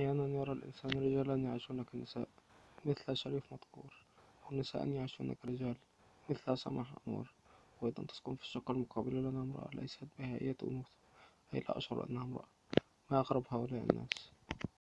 أحيانا يرى الإنسان رجالا يعيشون كنساء مثل شريف مذكور. أو نساء كرجال مثل سماح أنور وأيضا تسكن في الشقة المقابلة لنا امرأة ليست بها أية أنوثة أي لا أشعر أنها امرأة. ما أغرب هؤلاء الناس؟